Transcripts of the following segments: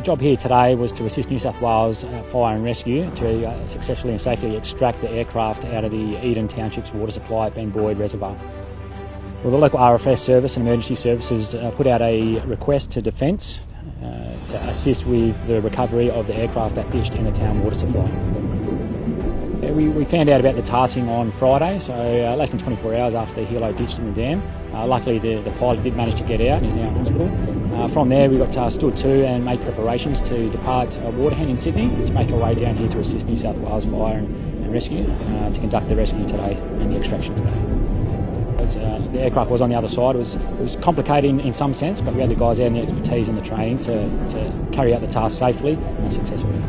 job here today was to assist New South Wales uh, Fire and Rescue to uh, successfully and safely extract the aircraft out of the Eden Township's water supply at Ben Boyd Reservoir. Well, the local RFS service and emergency services uh, put out a request to Defence uh, to assist with the recovery of the aircraft that ditched in the town water supply. We, we, found out about the tasking on Friday, so uh, less than 24 hours after the helo ditched in the dam. Uh, luckily, the, the, pilot did manage to get out and is now in hospital. Uh, from there, we got uh, stood to and made preparations to depart uh, Waterhen in Sydney to make our way down here to assist New South Wales Fire and, and Rescue uh, to conduct the rescue today and the extraction today. Uh, the aircraft was on the other side. It was, it was complicating in some sense, but we had the guys there and the expertise and the training to, to carry out the task safely and successfully.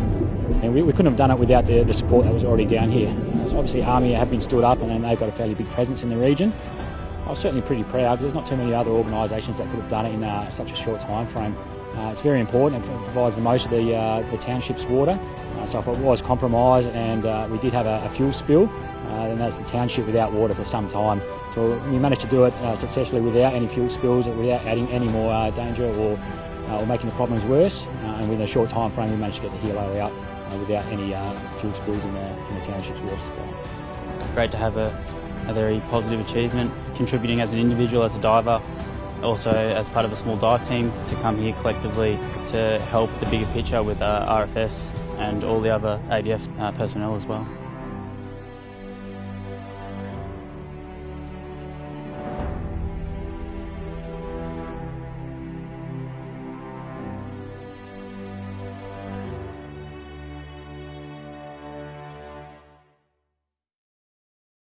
And we, we couldn't have done it without the, the support that was already down here. So obviously Army have been stood up and they've got a fairly big presence in the region. I was certainly pretty proud because there's not too many other organisations that could have done it in uh, such a short time frame. Uh, it's very important. It provides the most of the, uh, the township's water. Uh, so if it was compromised and uh, we did have a, a fuel spill, uh, then that's the township without water for some time. So we managed to do it successfully without any fuel spills, without adding any more danger or, or making the problems worse. and within a short time frame, we managed to get the helo out without any fuel spills in the, in the township's water supply. Great to have a, a very positive achievement, contributing as an individual, as a diver, also as part of a small dive team to come here collectively to help the bigger picture with uh, RFS and all the other ADF uh, personnel as well.